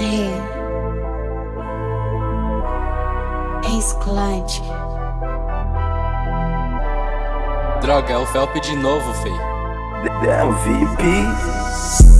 his é His clutch. Droga, é o Felp de novo, fei. É VIP.